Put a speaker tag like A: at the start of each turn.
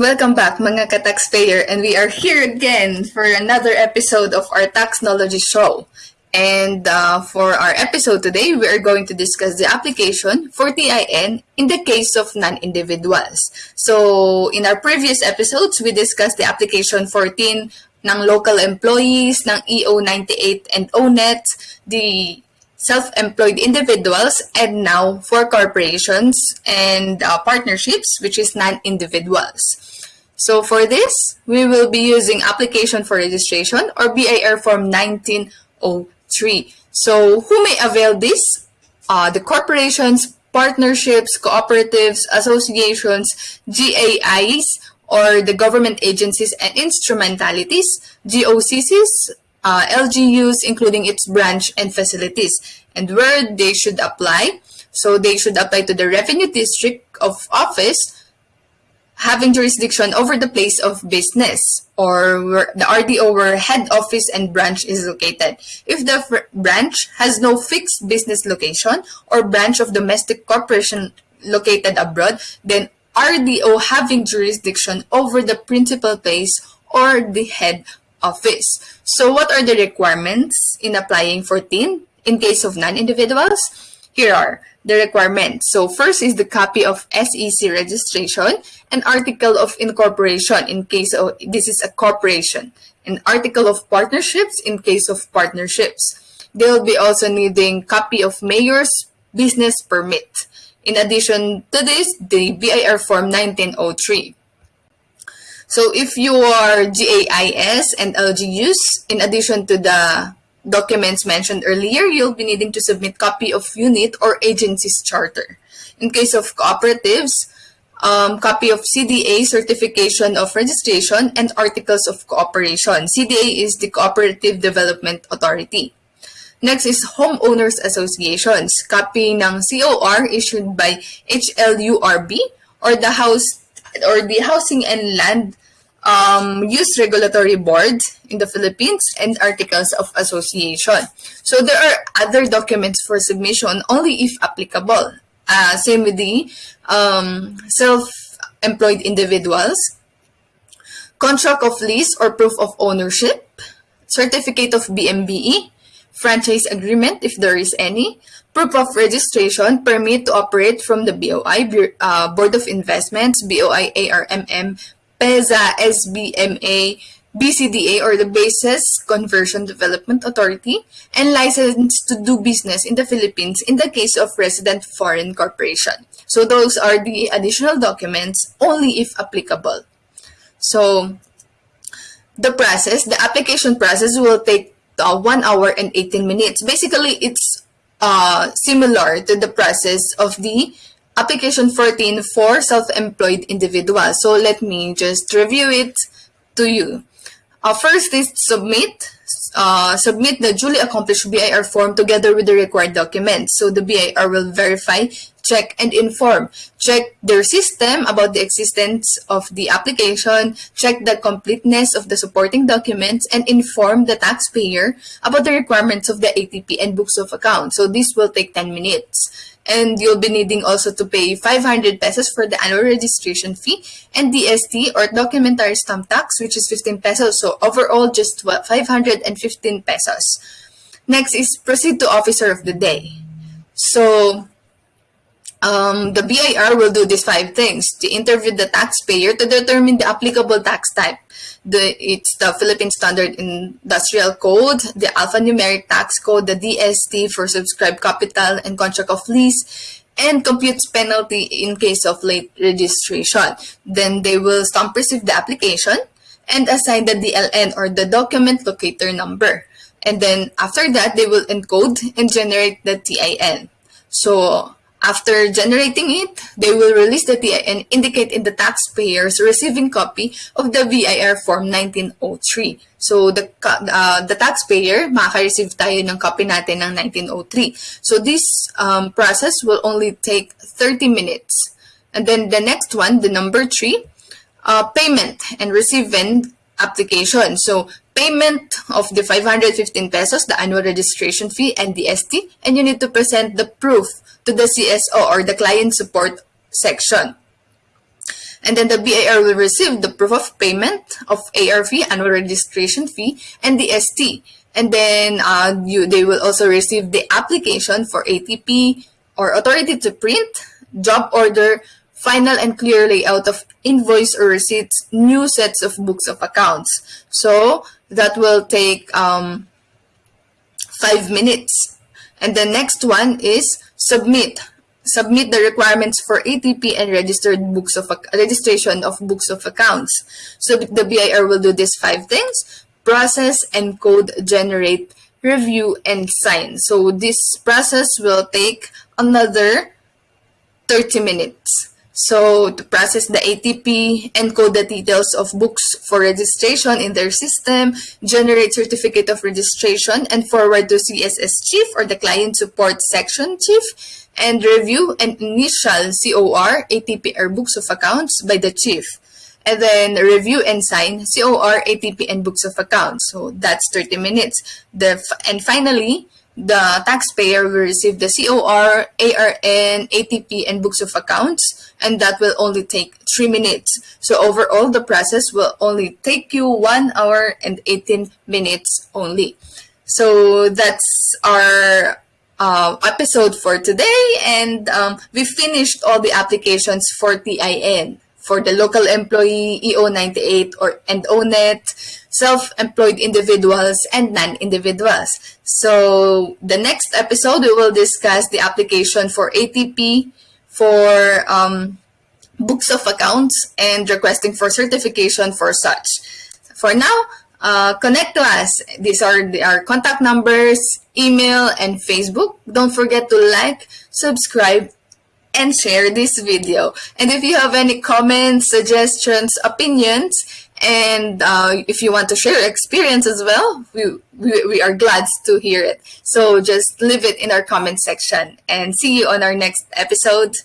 A: Welcome back mga ka-taxpayer and we are here again for another episode of our Taxnology Show. And uh, for our episode today, we are going to discuss the application for TIN in the case of non-individuals. So in our previous episodes, we discussed the application for TIN ng local employees, ng EO98 and ONET, the self-employed individuals, and now for corporations and uh, partnerships, which is non-individuals. So for this, we will be using application for registration or BIR form 1903. So who may avail this? Uh, the corporations, partnerships, cooperatives, associations, GAIs, or the government agencies and instrumentalities, GOCCs, uh, LGUs, including its branch and facilities, and where they should apply. So they should apply to the revenue district of office having jurisdiction over the place of business or where the RDO where head office and branch is located. If the branch has no fixed business location or branch of domestic corporation located abroad, then RDO having jurisdiction over the principal place or the head office. So what are the requirements in applying for TIN in case of non-individuals? Here are the requirements. So first is the copy of SEC registration, an article of incorporation in case of this is a corporation, an article of partnerships in case of partnerships. They'll be also needing copy of mayor's business permit. In addition to this, the BIR form 1903. So if you are GAIS and LGUs, in addition to the documents mentioned earlier, you'll be needing to submit copy of unit or agency's charter. In case of cooperatives, um, copy of CDA certification of registration and articles of cooperation. CDA is the Cooperative Development Authority. Next is homeowners associations. Copy ng COR issued by HLURB or the house or the Housing and Land um, Use Regulatory Board in the Philippines and articles of association. So there are other documents for submission only if applicable. Uh, same with the um, self-employed individuals, contract of lease or proof of ownership, certificate of BMBE, franchise agreement if there is any, proof of registration, permit to operate from the BOI, uh, Board of Investments, BOI ARMM, PEZA, SBMA, BCDA or the Bases Conversion Development Authority, and license to do business in the Philippines in the case of resident foreign corporation. So those are the additional documents only if applicable. So the process, the application process will take uh, 1 hour and 18 minutes. Basically, it's uh, similar to the process of the application 14 for self-employed individuals. So let me just review it to you. Uh, first is submit. Uh, submit the duly accomplished BIR form together with the required documents. So the BIR will verify, check, and inform. Check their system about the existence of the application, check the completeness of the supporting documents, and inform the taxpayer about the requirements of the ATP and books of account. So this will take 10 minutes. And you'll be needing also to pay 500 pesos for the annual registration fee and DST or documentary stamp tax which is 15 pesos. So overall just 515 pesos. Next is proceed to officer of the day. So um, the BIR will do these five things to interview the taxpayer to determine the applicable tax type. The, it's the Philippine Standard Industrial Code, the Alphanumeric Tax Code, the DST for subscribed capital and contract of lease, and computes penalty in case of late registration. Then they will stamp receive the application and assign the DLN or the document locator number. And then after that, they will encode and generate the TIN. So after generating it, they will release the TIN and indicate in the taxpayer's receiving copy of the BIR Form 1903. So, the, uh, the taxpayer, makaka-receive tayo ng copy natin ng 1903. So, this um, process will only take 30 minutes. And then the next one, the number 3, uh, payment and receiving application. So, payment of the 515 pesos, the annual registration fee, and the ST, and you need to present the proof to the CSO or the client support section. And then the BIR will receive the proof of payment of AR fee, annual registration fee, and the ST. And then uh, you, they will also receive the application for ATP or authority to print, job order, final and clear layout of invoice or receipts, new sets of books of accounts. So that will take um, five minutes. And the next one is submit. Submit the requirements for ATP and registered books of registration of books of accounts. So the BIR will do these five things: process, encode, generate, review, and sign. So this process will take another 30 minutes. So to process the ATP, encode the details of books for registration in their system, generate certificate of registration, and forward to CSS chief or the client support section chief, and review and initial COR, ATP or books of accounts by the chief. And then review and sign COR, ATP, and books of accounts. So that's 30 minutes. The and finally, the taxpayer will receive the COR, ARN, ATP, and books of accounts, and that will only take 3 minutes. So overall, the process will only take you 1 hour and 18 minutes only. So that's our uh, episode for today, and um, we finished all the applications for TIN for the local employee, EO98 or and ONET, self-employed individuals and non-individuals. So the next episode we will discuss the application for ATP for um, books of accounts and requesting for certification for such. For now, uh, connect to us. These are the, our contact numbers, email, and Facebook. Don't forget to like, subscribe, and share this video. And if you have any comments, suggestions, opinions, and uh, if you want to share experience as well, we, we, we are glad to hear it. So just leave it in our comment section and see you on our next episode.